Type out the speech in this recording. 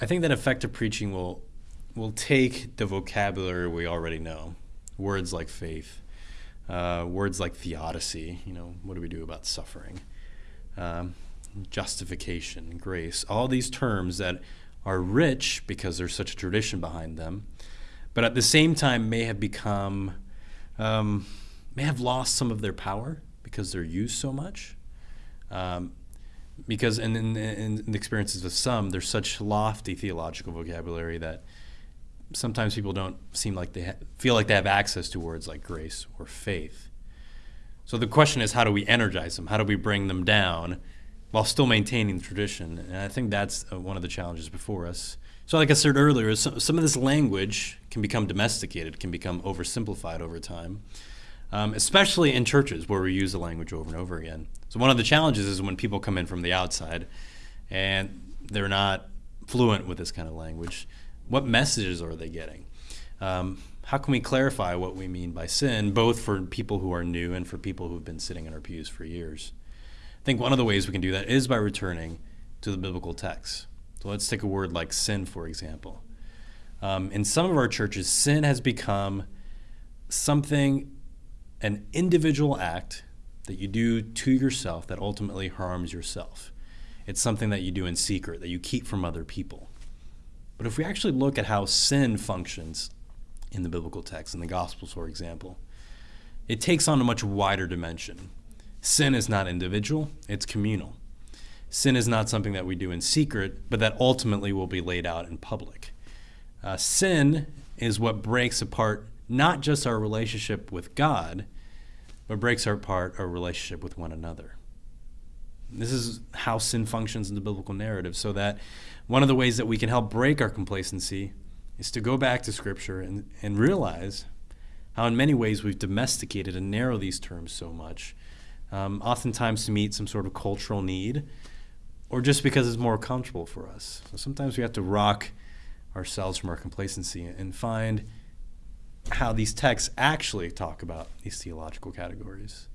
I think that effective preaching will will take the vocabulary we already know, words like faith, uh, words like theodicy. You know, what do we do about suffering? Um, justification, grace, all these terms that are rich because there's such a tradition behind them, but at the same time may have become, um, may have lost some of their power because they're used so much. Um, because in, in, in, the experiences of some, there's such lofty theological vocabulary that sometimes people don't seem like they feel like they have access to words like grace or faith. So the question is, how do we energize them? How do we bring them down while still maintaining the tradition? And I think that's uh, one of the challenges before us. So, like I said earlier, some, some of this language can become domesticated, can become oversimplified over time um, especially in churches where we use the language over and over again. So one of the challenges is when people come in from the outside and they're not fluent with this kind of language. What messages are they getting? Um, how can we clarify what we mean by sin, both for people who are new and for people who have been sitting in our pews for years? I think one of the ways we can do that is by returning to the biblical text. So let's take a word like sin, for example. Um, in some of our churches, sin has become something an individual act that you do to yourself that ultimately harms yourself. It's something that you do in secret, that you keep from other people. But if we actually look at how sin functions in the biblical text, in the Gospels, for example, it takes on a much wider dimension. Sin is not individual, it's communal. Sin is not something that we do in secret, but that ultimately will be laid out in public. Uh, sin is what breaks apart not just our relationship with God, but breaks apart our relationship with one another. This is how sin functions in the biblical narrative, so that one of the ways that we can help break our complacency is to go back to Scripture and, and realize how, in many ways, we've domesticated and narrowed these terms so much, um, oftentimes to meet some sort of cultural need, or just because it's more comfortable for us. So sometimes we have to rock ourselves from our complacency and find how these texts actually talk about these theological categories.